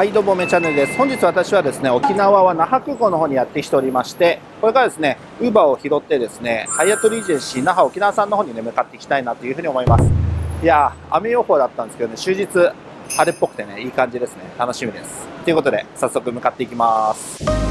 はいどうもめチャンネルです。本日私はですね沖縄は那覇空港の方にやってきておりましてこれからですねウーバーを拾ってですねハイアットリージェンシー那覇沖縄さんの方にね向かっていきたいなというふうに思います。いやー雨予報だったんですけどね終日晴れっぽくてねいい感じですね。楽しみです。ということで早速向かっていきます。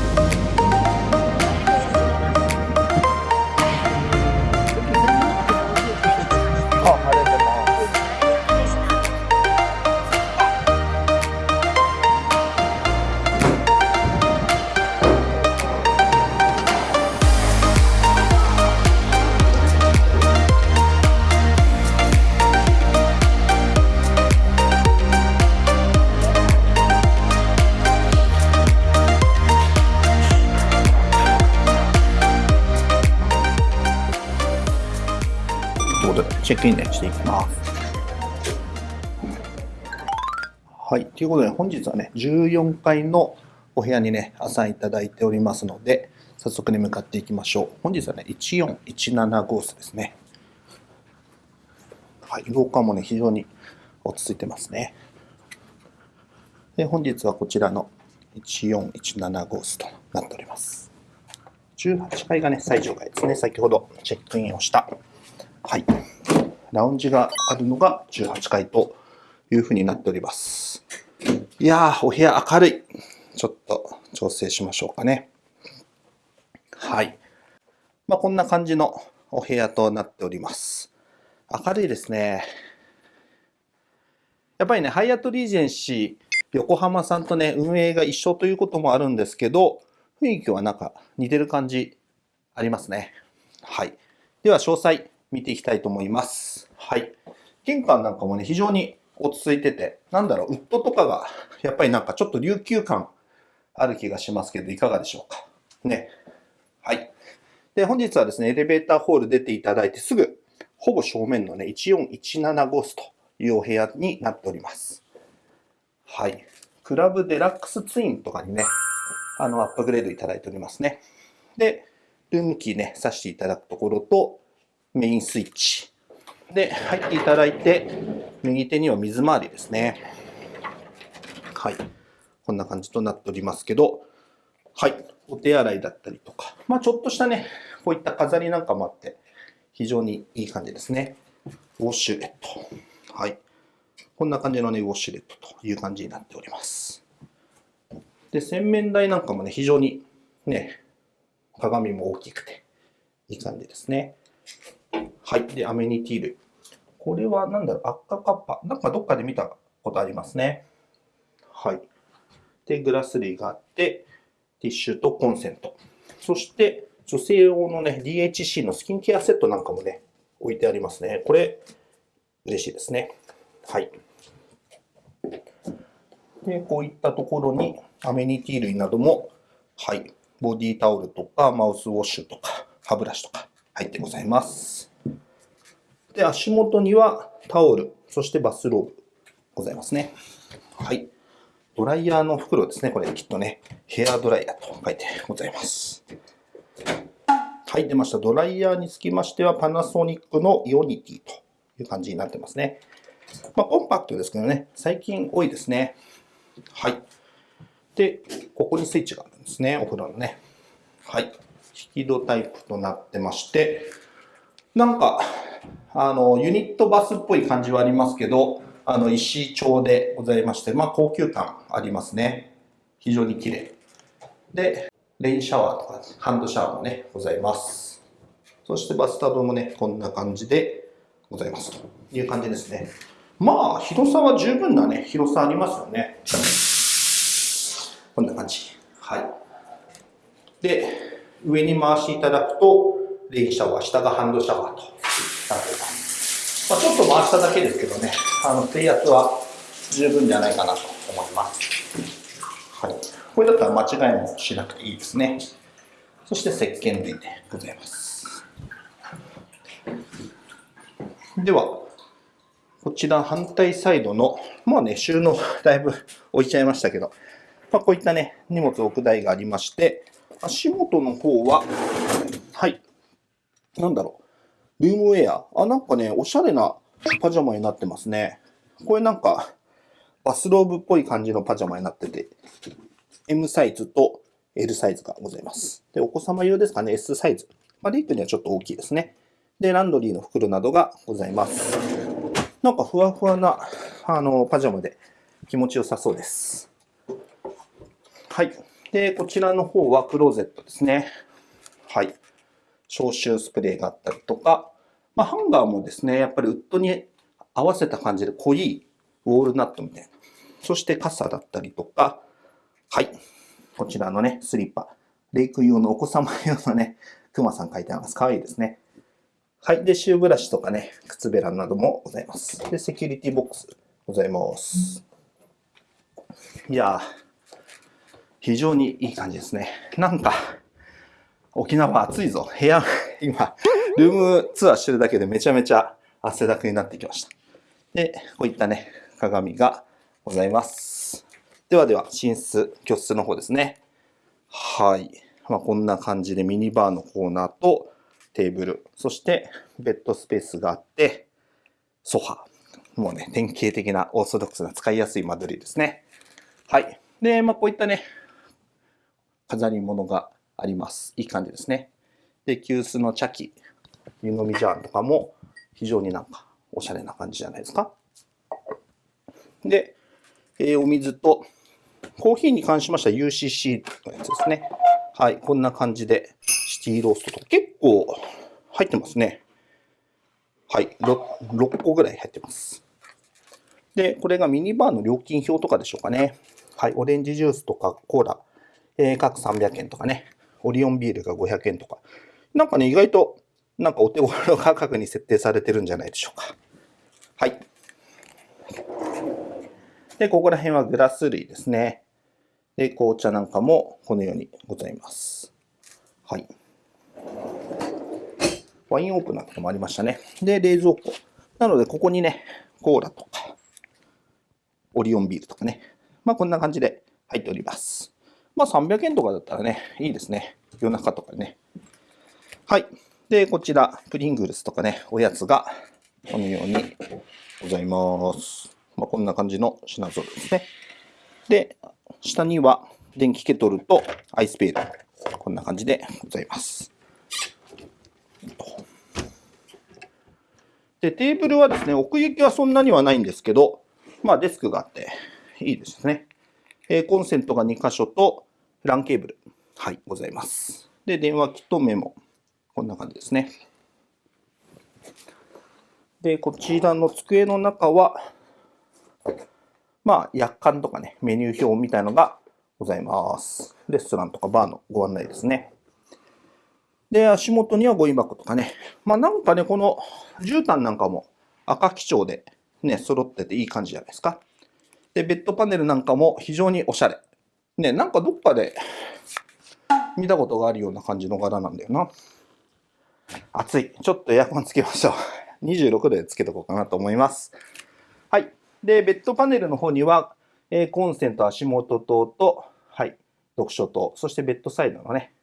チェックインね、していきます。はい。ということで、本日はね、14階のお部屋にね、アサインいただいておりますので、早速に向かっていきましょう。本日はね、1417号室ですね。はい。廊下もね、非常に落ち着いてますね。で、本日はこちらの1417号室となっております。18階がね、最上階ですね。先ほどチェックインをしたはい。ラウンジがあるのが18階というふうになっております。いやー、お部屋明るい。ちょっと調整しましょうかね。はい。まあ、こんな感じのお部屋となっております。明るいですね。やっぱりね、ハイアットリージェンシー横浜さんとね、運営が一緒ということもあるんですけど、雰囲気はなんか似てる感じありますね。はい。では、詳細見ていきたいと思います。はい。玄関なんかもね、非常に落ち着いてて、なんだろう、ウッドとかが、やっぱりなんかちょっと琉球感ある気がしますけど、いかがでしょうか。ね。はい。で、本日はですね、エレベーターホール出ていただいてすぐ、ほぼ正面のね、1417号室というお部屋になっております。はい。クラブデラックスツインとかにね、あの、アップグレードいただいておりますね。で、ルームキーね、挿していただくところと、メインスイッチ。で、入っていただいて、右手には水回りですね。はい。こんな感じとなっておりますけど、はい。お手洗いだったりとか、まあちょっとしたね、こういった飾りなんかもあって、非常にいい感じですね。ウォッシュレット。はい。こんな感じのね、ウォッシュレットという感じになっております。で、洗面台なんかもね、非常にね、鏡も大きくて、いい感じですね。はい。で、アメニティ類。これはなんだろう、赤カッパ。なんかどっかで見たことありますね。はい。で、グラス類があって、ティッシュとコンセント。そして、女性用のね、DHC のスキンケアセットなんかもね、置いてありますね。これ、嬉しいですね。はい。で、こういったところにアメニティ類なども、はい。ボディタオルとか、マウスウォッシュとか、歯ブラシとか入ってございます。で、足元にはタオル、そしてバスローブございますね。はい。ドライヤーの袋ですね。これきっとね、ヘアドライヤーと書いてございます。はい、出ました。ドライヤーにつきましては、パナソニックのイオニティという感じになってますね。まあ、コンパクトですけどね、最近多いですね。はい。で、ここにスイッチがあるんですね、お風呂のね。はい。引き戸タイプとなってまして、なんか、あの、ユニットバスっぽい感じはありますけど、あの、石調でございまして、まあ、高級感ありますね。非常に綺麗。で、レインシャワーとか、ハンドシャワーもね、ございます。そしてバスタブもね、こんな感じでございますという感じですね。まあ、広さは十分なね、広さありますよね。こんな感じ。はい。で、上に回していただくと、レインシャワー、下がハンドシャワーとなっています。まあ、ちょっと回しただけですけどね、あの、水圧は十分じゃないかなと思います。はい。これだったら間違いもしなくていいですね。そして石鹸類でございます。では、こちら反対サイドの、まあね、収納 だいぶ置いちゃいましたけど、まあ、こういったね、荷物置く台がありまして、足元の方は、はい、なんだろう、ルームウェア。あ、なんかね、おしゃれなパジャマになってますね。これなんか、バスローブっぽい感じのパジャマになってて M サイズと L サイズがございます。で、お子様用ですかね、S サイズ。まあ、レイクにはちょっと大きいですね。で、ランドリーの袋などがございます。なんかふわふわな、あの、パジャマで気持ちよさそうです。はい。で、こちらの方はクローゼットですね。はい。消臭スプレーがあったりとか、まあ、ハンガーもですね、やっぱりウッドに合わせた感じで濃いウォールナットみたいな。そして傘だったりとか、はい。こちらのね、スリッパ。レイク用のお子様用のね、クマさん書いてあります。かわいいですね。はい。で、シューブラシとかね、靴べらなどもございます。で、セキュリティボックスございます。いやー、非常にいい感じですね。なんか、沖縄暑いぞ。部屋、今、ルームツアーしてるだけでめちゃめちゃ汗だくになってきました。で、こういったね、鏡がございます。ではでは、寝室、居室の方ですね。はい。まあ、こんな感じでミニバーのコーナーとテーブル、そしてベッドスペースがあって、ソファ。もうね、典型的なオーソドックスな使いやすい間取りですね。はい。で、まあ、こういったね、飾り物があります。いい感じですね。で、急須の茶器、湯飲みジャーとかも非常になんかおしゃれな感じじゃないですか。で、えーお水と、コーヒーに関しましては UCC のやつですね。はい、こんな感じで、シティローストとか結構入ってますね。はい、6, 6個ぐらい入ってます。で、これがミニバーの料金表とかでしょうかね。はい、オレンジジュースとかコーラ、えー各300円とかね、オリオンビールが500円とか。なんかね、意外と、なんかお手頃価格に設定されてるんじゃないでしょうか。はい。で、ここら辺はグラス類ですね。で、紅茶なんかもこのようにございます。はい。ワインオープナーとかもありましたね。で、冷蔵庫。なので、ここにね、コーラとか、オリオンビールとかね。まあ、こんな感じで入っております。まあ、300円とかだったらね、いいですね。夜中とかね。はい。で、こちら、プリングルスとかね、おやつが、このようにございます。まあ、こんな感じの品揃えですね。で、下には電気ケトルとアイスペール。こんな感じでございます。で、テーブルはですね、奥行きはそんなにはないんですけど、まあデスクがあっていいですね。えーコンセントが2箇所と LAN ケーブル。はい、ございます。で、電話機とメモ。こんな感じですね。で、こちらの机の中は、まあ、約款とかね、メニュー表みたいのがございます。レストランとかバーのご案内ですね。で、足元にはゴミ箱とかね。まあなんかね、この絨毯なんかも赤基調でね、揃ってていい感じじゃないですか。で、ベッドパネルなんかも非常におしゃれ。ね、なんかどっかで見たことがあるような感じの柄なんだよな。暑い。ちょっとエアコンつけましょう。26度でつけとこうかなと思います。はい。で、ベッドパネルの方には、えーコンセント足元灯と、はい、読書灯、そしてベッドサイドのね、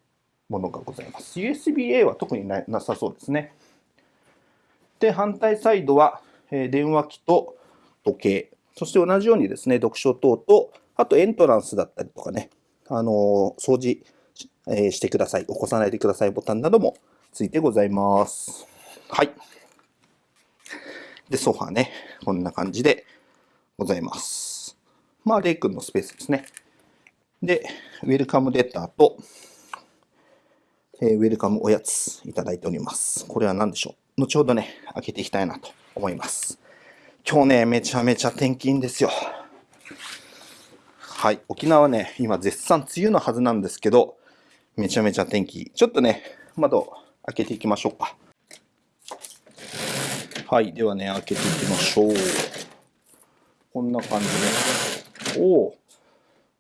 ものがございます。USB-A は特にななさそうですね。で、反対サイドは、えー電話機と時計、そして同じようにですね、読書灯と、あとエントランスだったりとかね、あのー掃除し,、えーしてください、起こさないでくださいボタンなどもついてございます。はい。で、ソファーね、こんな感じでございます。まあ、レイ君のスペースですね。で、ウェルカムレターと、えーウェルカムおやついただいております。これは何でしょう？後ほどね、開けていきたいなと思います。今日ね、めちゃめちゃ天気いいんですよ。はい、沖縄ね、今絶賛梅雨のはずなんですけど、めちゃめちゃ天気。ちょっとね、窓開けていきましょうか。はい、ではね、開けていきましょう。こんな感じで。おお、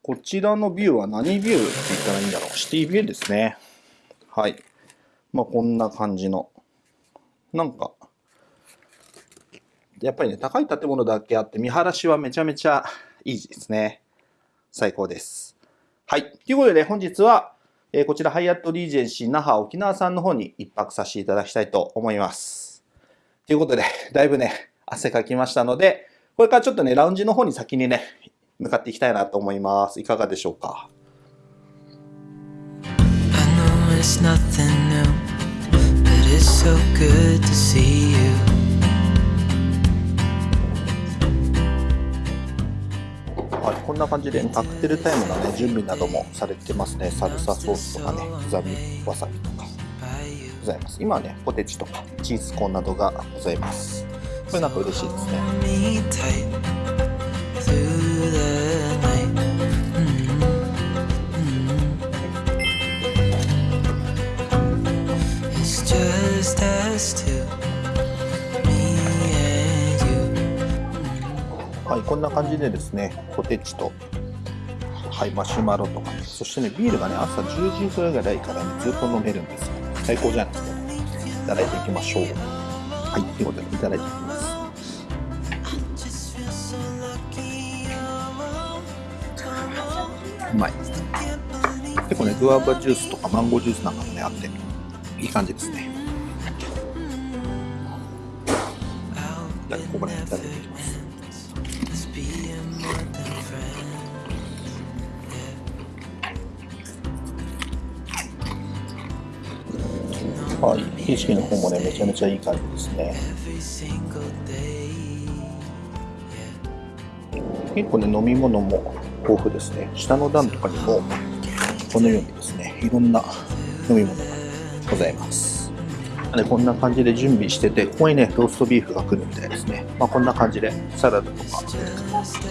こちらのビューは何ビューって言ったらいいんだろう。シティビューですね。はい。まあ、こんな感じの。なんか、やっぱりね、高い建物だけあって、見晴らしはめちゃめちゃいいですね。最高です。はい。ということで、ね、本日は、えー、こちらハイアットリージェンシー那覇沖縄さんの方に一泊させていただきたいと思います。ということで、だいぶね、汗かきましたので、これからちょっとね、ラウンジの方に先にね、向かっていきたいなと思います。いかがでしょうか？It's nothing new, but it's so good to see you. はい、こんな感じでカクテルタイムのね準備などもされてますね。サルサソースとかね刻みわさびとかございます。今はねポテチとかチーズコーンなどがございます。これなんか嬉しいですね。はいこんな感じでですねポテチとはいマシュマロとかねそしてねビールがね朝10時ぐらいから、ね、ずっと飲めるんですよ。最高じゃないですか。いただいていきましょう。はいということでいただいていきます。うまい。結構ねグアバジュースとかマンゴージュースなんかもねあっていい感じですね。ここからいただ景色の方もねめちゃめちゃいい感じですね.結構ね飲み物も豊富ですね。下の段とかにもこのようにですねいろんな飲み物がございます。でこんな感じで準備しててここにねローストビーフが来るみたいですね。まあこんな感じでサラダとか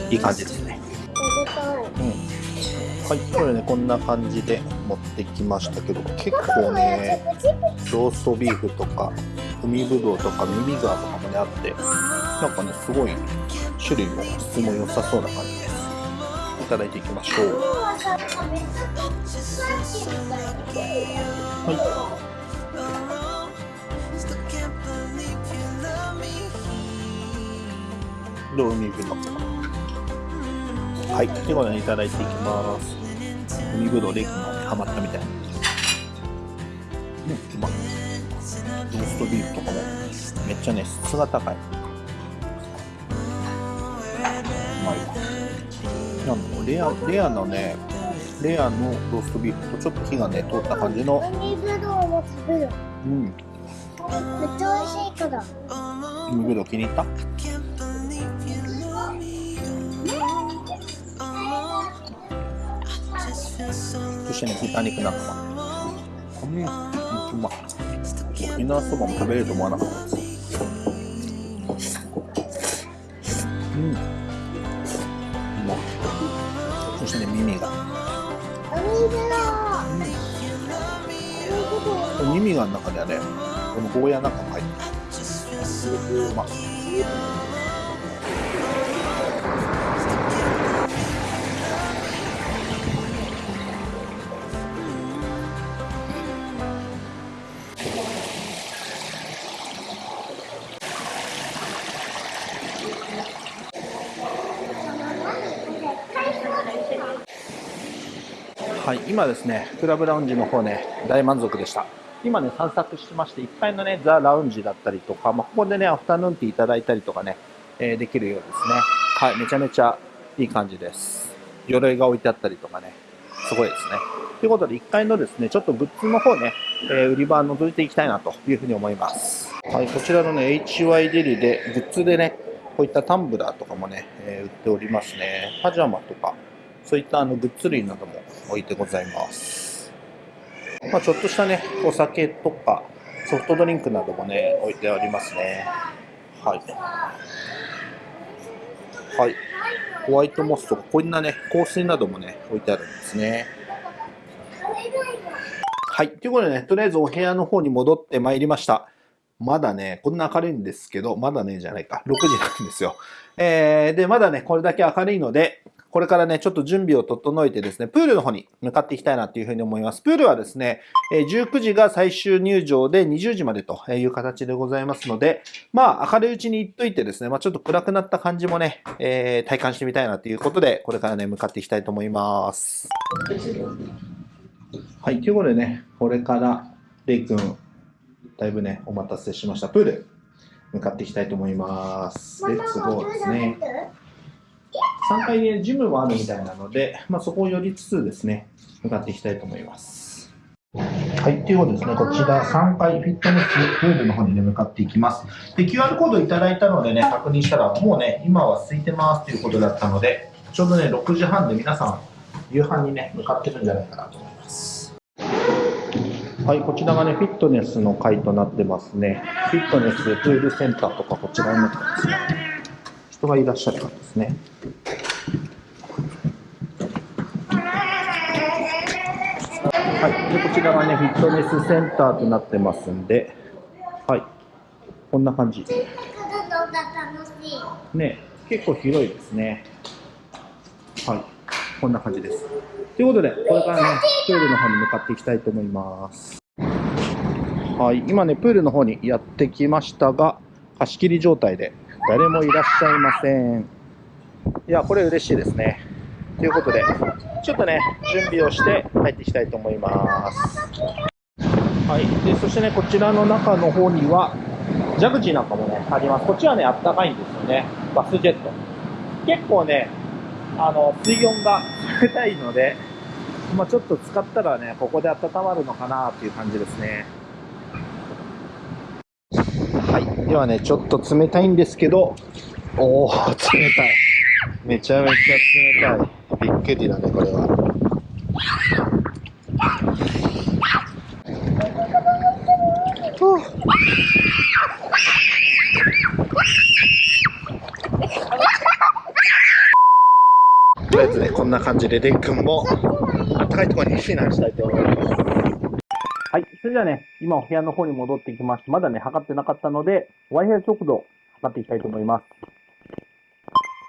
いい感じですね。はい、これね、こんな感じで持ってきましたけど、結構ね、ローストビーフとか、海ぶどうとか、ミミガーとかもね、あって、なんかね、すごい種類も質も良さそうな感じです。いただいていきましょう。はい、どう海ぶどう。はい、ということでいただいていきます。海ぶどうレイ君がハマったみたいな。うん、うまい。ローストビーフとかもめっちゃね、質が高い。うまいわ。なんだろうレア、レアのね、レアのローストビーフとちょっと火がね、通った感じの。うん、めっちゃ美味しいから。海ぶどう気に入った？してね、豚肉なんかも。うん、うまい。沖縄そばも食べれると思わなかったです。うん。うまい。そしてね、耳が。う。海ぶどう。耳がの中ではね、このゴーヤなんかも入ってる。うまい。今ですね、クラブラウンジの方ね、大満足でした。今ね、散策してまして、1階のね、ザ・ラウンジだったりとか、まあ、ここでね、アフタヌーンティーいただいたりとかね、えーできるようですね。はい、めちゃめちゃいい感じです。鎧が置いてあったりとかね、すごいですね。ということで、1階のですね、ちょっとグッズの方ね、えー売り場覗いていきたいなというふうに思います。はい、こちらのね、HY デリで、グッズでね、こういったタンブラーとかもね、えー売っておりますね。パジャマとか、そういったあのグッズ類なども置いてございます。まあ、ちょっとしたね、お酒とかソフトドリンクなどもね、置いてありますね。はい。はい。ホワイトモスとか、こんなね、香水などもね、置いてあるんですね。はい。ということでね、とりあえずお部屋の方に戻ってまいりました。まだね、こんな明るいんですけど、まだね、じゃないか、6時なんですよ。えー、で、まだね、これだけ明るいので、これからね、ちょっと準備を整えてですね、プールの方に向かっていきたいなというふうに思います。プールはですね、えー19時が最終入場で20時までという形でございますので、まあ、明るいうちに行っといてですね、まあ、ちょっと暗くなった感じもね、えー体感してみたいなということで、これからね、向かっていきたいと思います。はい、ということでね、これから、レイ君、だいぶね、お待たせしました。プール、向かっていきたいと思います。レッツゴーですね。3階にジムもあるみたいなので、まあ、そこを寄りつつですね、向かっていきたいと思います。はい、ということですね、こちら3階フィットネスプールの方にね、向かっていきます。で、QR コードいただいたのでね、確認したら、もうね、今は空いてますということだったので、ちょうどね、6時半で皆さん、夕飯にね、向かってるんじゃないかなと思います。はい、こちらがね、フィットネスの階となってますね。フィットネスプールセンターとか、こちらになってますね。人がいらっしゃる感じですね。はい、でこちらがね、フィットネスセンターとなってますんで、はい、こんな感じ。ね、結構広いですね。はい、こんな感じです。ということで、これからね、プールの方に向かっていきたいと思います。はい、今ね、プールの方にやってきましたが、貸し切り状態で誰もいらっしゃいません。いや、これ嬉しいですね。ということで、ちょっとね、準備をして入っていきたいと思います。はい、でそしてね、こちらの中の方には、ジャグジーなんかもね、あります。こっちはね、あったかいんですよね。バスジェット。結構ね、あの、水温が冷たいので、まあちょっと使ったらね、ここで温まるのかなっていう感じですね。はい。ではね、ちょっと冷たいんですけど、おー、冷たい。めちゃめちゃ冷たい。びっくりだね、これは。とりあえずね、こんな感じで、レン君も、暖かいところに避難したいと思います。はい。それではね、今お部屋の方に戻ってきまして、まだね、測ってなかったので、Wi-Fi 速度、測っていきたいと思います。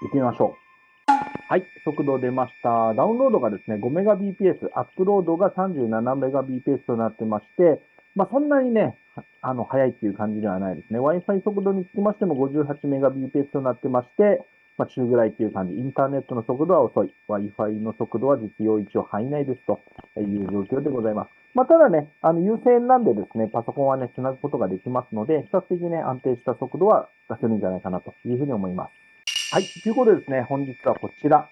行ってみましょう。はい。速度出ました。ダウンロードがですね、5Mbps、アップロードが 37Mbps となってまして、まあ、そんなにね、あの、速いっていう感じではないですね。Wi-Fi 速度につきましても 58Mbps となってまして、まあ、中ぐらいっていう感じ。インターネットの速度は遅い。Wi-Fi の速度は実用一応範囲内ですという状況でございます。まあ、ただね、あの、有線なんでですね、パソコンはね、繋ぐことができますので、比較的ね、安定した速度は出せるんじゃないかなというふうに思います。はい。ということでですね、本日はこちら、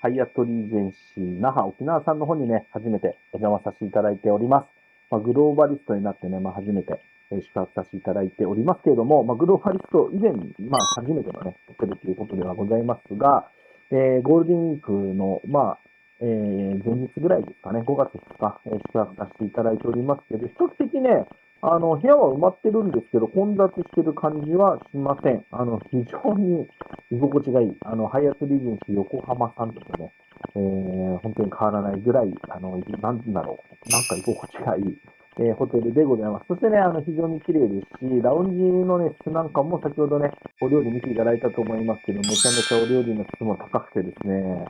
ハイアットリージェンシー那覇沖縄さんの方にね、初めてお邪魔させていただいております。まあ、グローバリストになってね、まあ、初めてえー宿泊させていただいておりますけれども、まあ、グローバリスト以前に、まあ、初めてのね、ホテルということではございますが、えーゴールデンウィークの、まあ、えー前日ぐらいですかね、5月2日、えー宿泊させていただいておりますけど、比較的ね、あの、部屋は埋まってるんですけど、混雑してる感じはしません。あの、非常に居心地がいい。あの、ハイアットリージェンシー横浜さんとかね、えー本当に変わらないぐらい、あの、なんだろう、なんか居心地がいい、えーホテルでございます。そしてね、あの、非常に綺麗ですし、ラウンジのね、質なんかも先ほどね、お料理見ていただいたと思いますけど、めちゃめちゃお料理の質も高くてですね、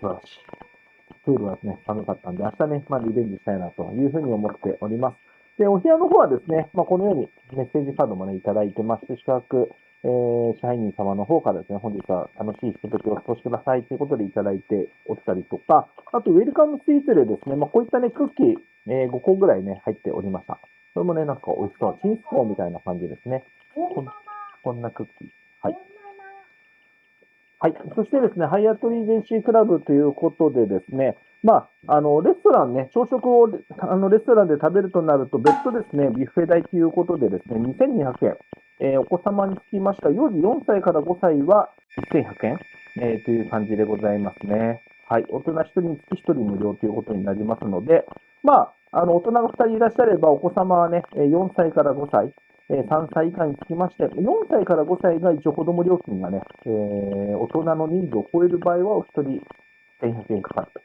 素晴らしい。プールはね、寒かったんで、明日ね、まあ、リベンジしたいなというふうに思っております。で、お部屋の方はですね、まあ、このようにメッセージカードもね、いただいてまして、宿泊、えー、支配人様の方からですね、本日は楽しいひとときをお過ごしくださいということでいただいておったりとか、あと、ウェルカムスイーツでですね、まあ、こういったね、クッキー、えー5個ぐらいね、入っておりました。これもね、なんか美味しそう。チンスコーンみたいな感じですね。こんこんなクッキー。はい。はい。そしてですね、ハイアットリージェンシークラブということでですね、まあ、あの、レストランね、朝食をあのレストランで食べるとなると、別途ですね、ビュッフェ代ということでですね、2200円。えーお子様につきました、幼児4歳から5歳は1100円、えーという感じでございますね。はい。大人1人につき1人無料ということになりますので、まあ、あの、大人が2人いらっしゃれば、お子様はね、4歳から5歳、えー3歳以下につきまして、4歳から5歳が一応子供料金がね、えー大人の人数を超える場合はお一人1100円かかると。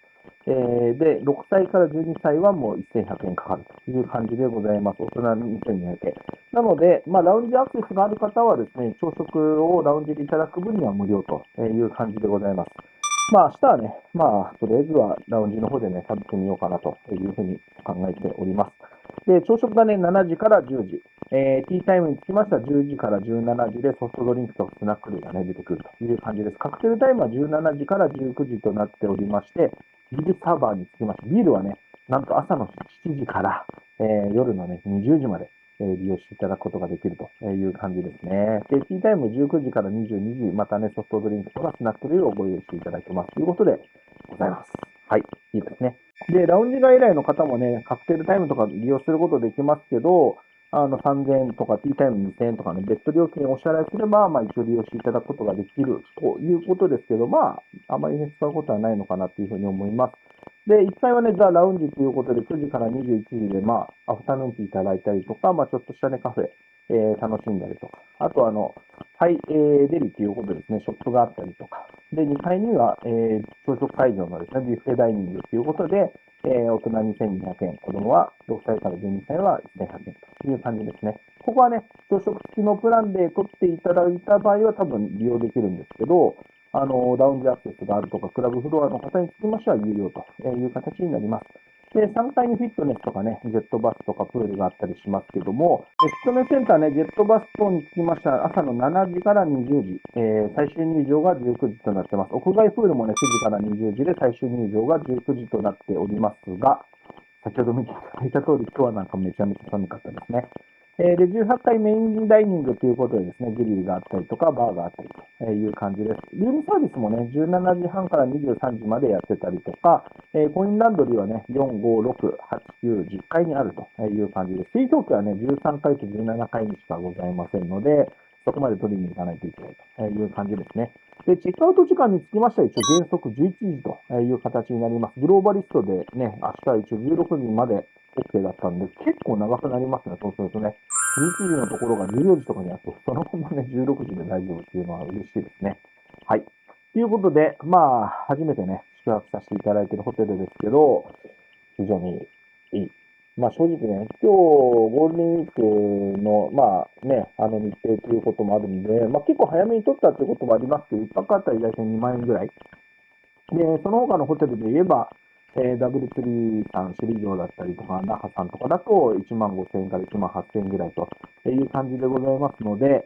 えーで、6歳から12歳はもう1100円かかるという感じでございます。大人に2200円。なので、まあ、ラウンジアクセスがある方はですね、朝食をラウンジでいただく分には無料という感じでございます。まあ、明日はね、まあ、とりあえずはラウンジの方でね、食べてみようかなというふうに考えております。で、朝食がね、7時から10時。えー、ティータイムにつきましては10時から17時でソフトドリンクとスナック類がね、出てくるという感じです。カクテルタイムは17時から19時となっておりまして、ビールサーバーにつきまして、ビールはね、なんと朝の7時から、えー夜のね、20時まで、利用していただくことができるという感じですね。で、ティータイム19時から22時、またね、ソフトドリンクとかスナック類をご用意していただきますということでございます。はい、いいですね。で、ラウンジ外来の方もね、カクテルタイムとか利用することできますけど、あの、3000円とか、ティータイム2000円とかね、別途料金をお支払いすれば、まあ、一応利用していただくことができるということですけど、まあ、あまりね、使うことはないのかなというふうに思います。で、1回はね、ザ・ラウンジということで、9時から21時で、まあ、アフタヌーンティーいただいたりとか、まあ、ちょっとしたね、カフェ、えー楽しんだりとか、あとあの、ハイ、えーデリということですね、ショップがあったりとか、で、2階には、えー朝食会場のですね、ビュッフェダイニングということで、えー大人2200円、子供は6歳から12歳は1100円という感じですね。ここはね、朝食付きのプランで取っていただいた場合は多分利用できるんですけど、あの、ラウンジアクセスがあるとか、クラブフロアの方につきましては有料という形になります。で、3階にフィットネスとかね、ジェットバスとかプールがあったりしますけども、フィットネスセンターね、ジェットバス等につきましては、朝の7時から20時、えー最終入場が19時となってます。屋外プールもね、9時から20時で最終入場が19時となっておりますが、先ほど見ていただいた通り、今日はなんかめちゃめちゃ寒かったですね。えで、18階メインダイニングということでですね、グリルがあったりとか、バーがあったりという感じです。ルームサービスもね、17時半から23時までやってたりとか、えコインランドリーはね、4、5、6、8、9、10階にあるという感じです。水蒸気はね、13階と17階にしかございませんので、そこまで取りに行かないといけないという感じですね。で、チェックアウト時間につきましては一応原則11時という形になります。グローバリストでね、明日は一応16時まで OK だったんで、結構長くなりますね、そうするとね。11時のところが14時とかにあって、そのままね、16時で大丈夫っていうのは嬉しいですね。はい。ということで、まあ、初めてね、宿泊させていただいているホテルですけど、非常にいい。まあ正直ね、今日ゴールデンウィークの、まあね、あの日程ということもあるんで、まあ結構早めに取ったってこともありますけど、一泊あたり大体2万円ぐらい。で、その他のホテルで言えば、えー、ダブルツリーさん、首里城だったりとか、那覇さんとかだと1万5千円から1万8千円ぐらいという感じでございますので、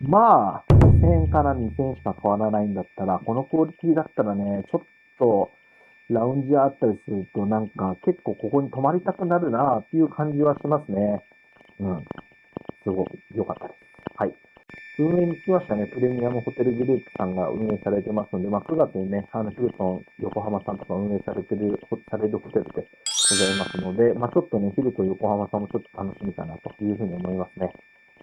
まあ、1000円から2000円しか変わらないんだったら、このクオリティだったらね、ちょっと、ラウンジあったりすると、なんか結構ここに泊まりたくなるなっていう感じはしますね。うん。すごく良かったです。はい。運営につきましてはね、プレミアムホテルグループさんが運営されてますので、まあ、9月にね、あの、ヒルトン横浜さんとか運営されてる、されるホテルでございますので、まあ、ちょっとね、ヒルトン横浜さんもちょっと楽しみかなというふうに思いますね。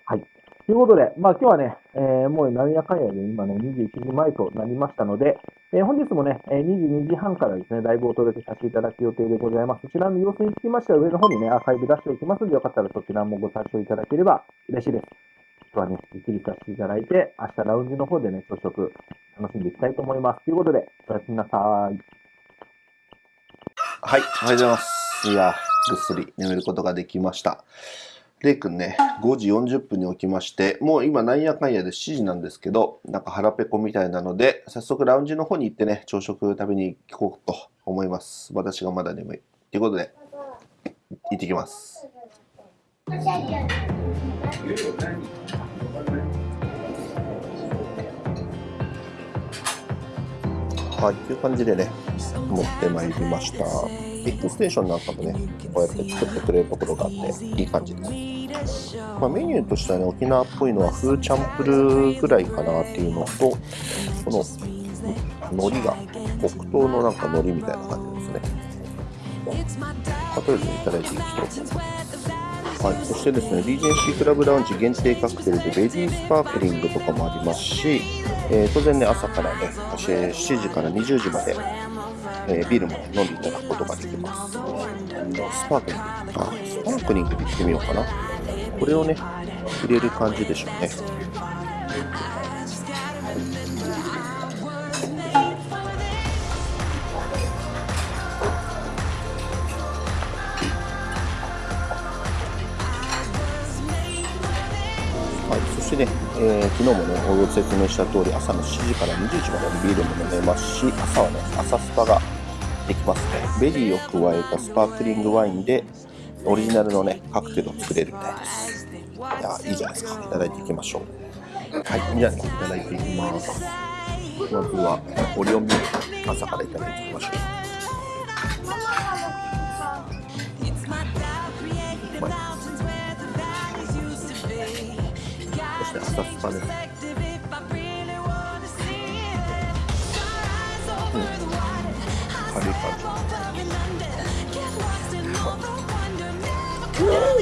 はい。ということで、まあ今日はね、えーもう何やかんやで今ね、21時前となりましたので、えー本日もね、え22時半からですね、ライブをお届けさせていただく予定でございます。そちらの様子につきましては上の方にね、アーカイブ出しておきますので、よかったらそちらもご参照いただければ嬉しいです。日はね、ゆっくりさせていただいて、明日ラウンジの方でね、朝食楽しんでいきたいと思います。ということで、おやすみなさい。はい、おはようございます。いや、ぐっすり眠ることができました。レイくんね、5時40分に起きまして、もう今なんやかんやで7時なんですけど、なんか腹ペコみたいなので、早速ラウンジの方に行ってね、朝食食べに行こうと思います。私がまだ眠い。ということで、行ってきます。はい、という感じでね、持ってまいりました。ビッグステーションなんかもね、こうやって作ってくれるところがあって、いい感じです。まあ、メニューとしてはね、沖縄っぽいのはフーチャンプルーぐらいかなっていうのと、この海苔が黒糖のなんか海苔みたいな感じですね。まあとりあえずいただいていきたいと思います。はい、そしてですね、リージェンシークラブラウンジ限定カクテルでベビースパークリングとかもありますし、えー当然ね、朝からね、7時から20時まで、えービールも、ね、飲んでいただくことができます。スパークリング、あ、スパークリングでいってみようかな。これをね、入れる感じでしょうね。えー昨日もね、ご説明した通り、朝の7時から20時までビールも飲めますし、朝はね、朝スパができますね。ベリーを加えたスパークリングワインで、オリジナルのね、カクテルを作れるみたいです。いや、いいじゃないですか。いただいていきましょう。はい、じゃあね、いただいていきます。まずは、オリオンビール、朝からいただいていきましょう。して浅草です、うん、カリ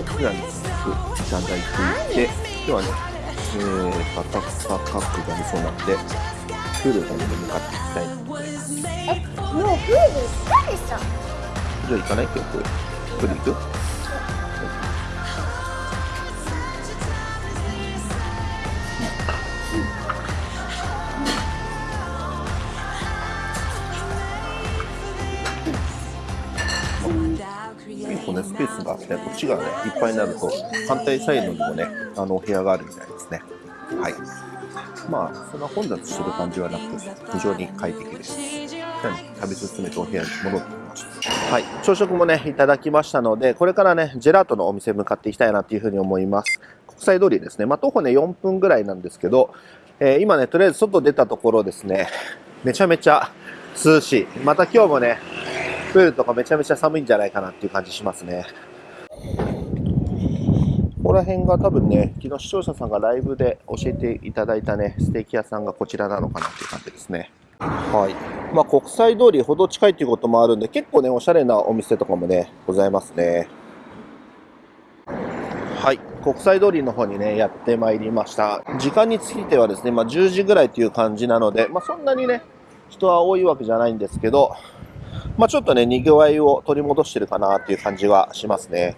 カリなんですい。ただいていて今日はね、えー、バタクサカップが見そうなんでプールの方に向かってい。きたいえもうプール行ったでしょプール行かない？今日プール行く？スペースがあって、こっちがね、いっぱいになると、反対サイドにもね、あの、お部屋があるみたいですね。はい。まあ、そんな混雑してる感じはなくて、非常に快適です。じゃあね食べ進めてお部屋に戻ってきました。はい。朝食もね、いただきましたので、これからね、ジェラートのお店向かっていきたいなというふうに思います。国際通りですね。まあ、徒歩ね、4分ぐらいなんですけど、えー今ね、とりあえず外出たところですね、めちゃめちゃ涼しい。また今日もね、プールとかめちゃめちゃ寒いんじゃないかなっていう感じしますね。ここら辺が多分ね、昨日視聴者さんがライブで教えていただいたね、ステーキ屋さんがこちらなのかなっていう感じですね。はい。まあ国際通りほど近いっていうこともあるんで、結構ね、おしゃれなお店とかもね、ございますね。はい。国際通りの方にね、やってまいりました。時間についてはですね、まあ10時ぐらいという感じなので、まあそんなにね、人は多いわけじゃないんですけど、まあちょっとね、賑わいを取り戻してるかなっていう感じはしますね。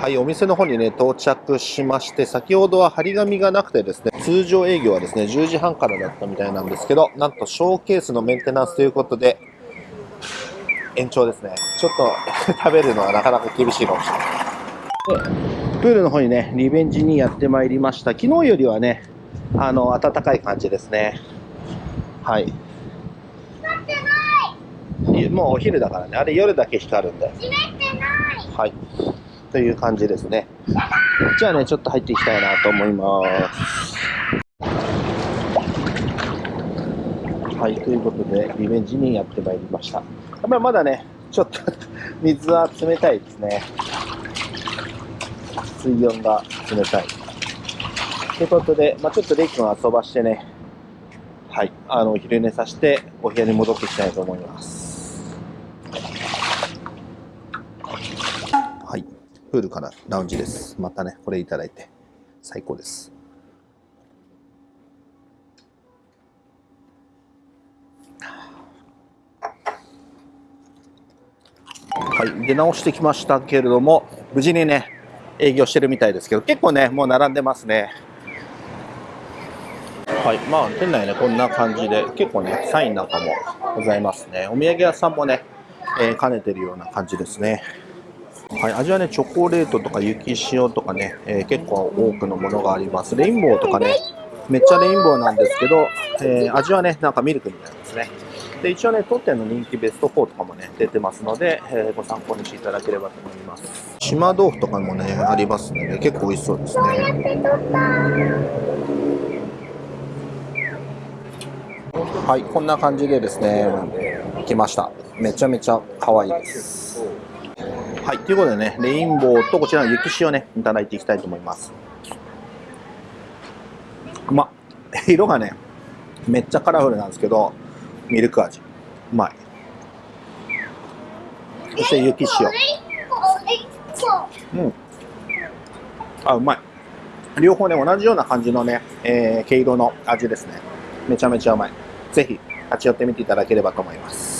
はい、お店の方にね、到着しまして、先ほどは張り紙がなくてですね、通常営業はですね、10時半からだったみたいなんですけど、なんとショーケースのメンテナンスということで、延長ですね。ちょっと 食べるのはなかなか厳しいかもしれない。でプールの方にね、リベンジにやってまいりました。昨日よりはね、あの、暖かい感じですね。はい。いもうお昼だからね、あれ夜だけ光るんで。閉めてない。はい。という感じですね。じゃあね、ちょっと入っていきたいなと思います。はい、ということで、リベンジにやってまいりました。やっぱりまだね、ちょっと 水は冷たいですね。水温が冷たい。ということで、まあ、ちょっとレイ君を遊ばしてね、はい、あの、お昼寝させて、お部屋に戻っていきたいと思います。はい。プールからラウンジです。またね、これいただいて、最高です。はい。出直してきましたけれども、無事にね、営業してるみたいですけど、結構ね、もう並んでますね。はい。まあ、店内ね、こんな感じで、結構ね、サインなんかもございますね。お土産屋さんもね、えー兼ねてるような感じですね。はい、味はね、チョコレートとか雪塩とかね、えー結構多くのものがあります。レインボーとかね、めっちゃレインボーなんですけど、えー味はね、なんかミルクみたいですね。で、一応ね、当店の人気ベスト4とかもね、出てますので、えーご参考にしていただければと思います。島豆腐とかもね、ありますので、結構美味しそうですね。はい、こんな感じでですね、来ました。めちゃめちゃ可愛いです。はい、ということでね、レインボーとこちらの雪塩ね、いただいていきたいと思います。ま。色がね、めっちゃカラフルなんですけど、ミルク味。うまい。そして雪塩。うん。あ、うまい。両方ね、同じような感じのね、えー、毛色の味ですね。めちゃめちゃうまい。ぜひ、立ち寄ってみていただければと思います。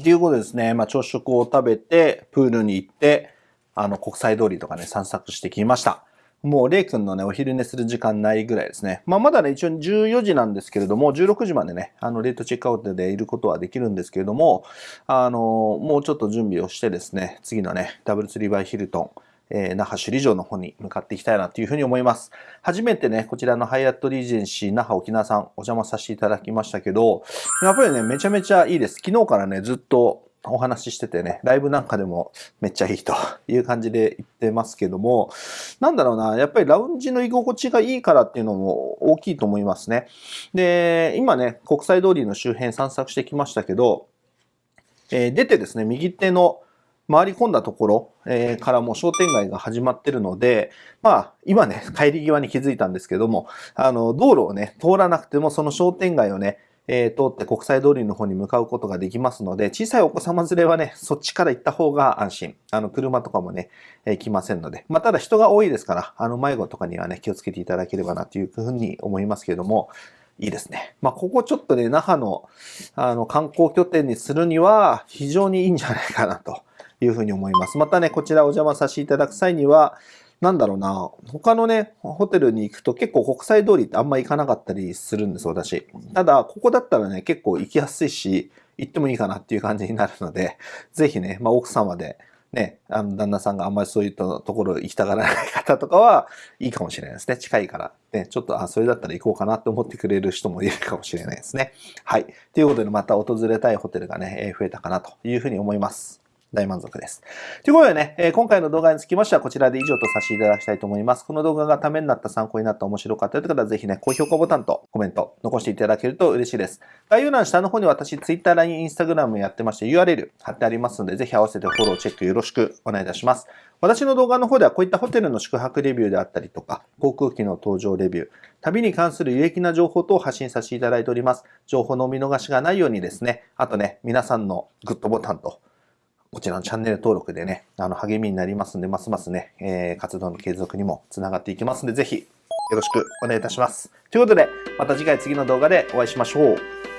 って。いうことでですね、まあ、朝食を食べて、プールに行って、あの、国際通りとかね、散策してきました。もう、レイ君のね、お昼寝する時間ないぐらいですね。まあ、まだね、一応14時なんですけれども、16時までね、あの、レートチェックアウトでいることはできるんですけれども、あの、もうちょっと準備をしてですね、次のね、ダブルツリーバイヒルトン、えー那覇首里城の方に向かっていきたいなというふうに思います。初めてね、こちらのハイアットリージェンシー那覇沖縄さんお邪魔させていただきましたけど、やっぱりね、めちゃめちゃいいです。昨日からね、ずっとお話ししててね、ライブなんかでもめっちゃいいという感じで言ってますけども、なんだろうな、やっぱりラウンジの居心地がいいからっていうのも大きいと思いますね。で、今ね、国際通りの周辺散策してきましたけど、えー出てですね、右手の回り込んだところ、えからもう商店街が始まってるので、まあ、今ね、帰り際に気づいたんですけども、あの、道路をね、通らなくてもその商店街をね、えー通って国際通りの方に向かうことができますので、小さいお子様連れはね、そっちから行った方が安心。あの、車とかもね、えー来ませんので。まあ、ただ人が多いですから、あの、迷子とかにはね、気をつけていただければなというふうに思いますけれども、いいですね。まあ、ここちょっとね、那覇の、あの、観光拠点にするには、非常にいいんじゃないかなというふうに思います。またね、こちらお邪魔させていただく際には、なんだろうな、他のね、ホテルに行くと結構国際通りってあんま行かなかったりするんです、私。ただ、ここだったらね、結構行きやすいし、行ってもいいかなっていう感じになるので、ぜひね、まあ、奥様で、ね、あの、旦那さんがあんまりそういったところ行きたがらない方とかは、いいかもしれないですね。近いから。ね、ちょっと、あ、それだったら行こうかなって思ってくれる人もいるかもしれないですね。はい。ということで、また訪れたいホテルがね、増えたかなというふうに思います。大満足です。ということでね、えー今回の動画につきましてはこちらで以上とさせていただきたいと思います。この動画がためになった、参考になった、面白かったという方はぜひね、高評価ボタンとコメント残していただけると嬉しいです。概要欄下の方に私、Twitter、LINE、Instagram やってまして URL 貼ってありますので、ぜひ合わせてフォロー、チェックよろしくお願いいたします。私の動画の方ではこういったホテルの宿泊レビューであったりとか、航空機の搭乗レビュー、旅に関する有益な情報等を発信させていただいております。情報のお見逃しがないようにですね、あとね、皆さんのグッドボタンと、こちらのチャンネル登録でね、あの、励みになりますんで、ますますね、えー活動の継続にもつながっていきますんで、ぜひ、よろしくお願いいたします。ということで、また次回次の動画でお会いしましょう。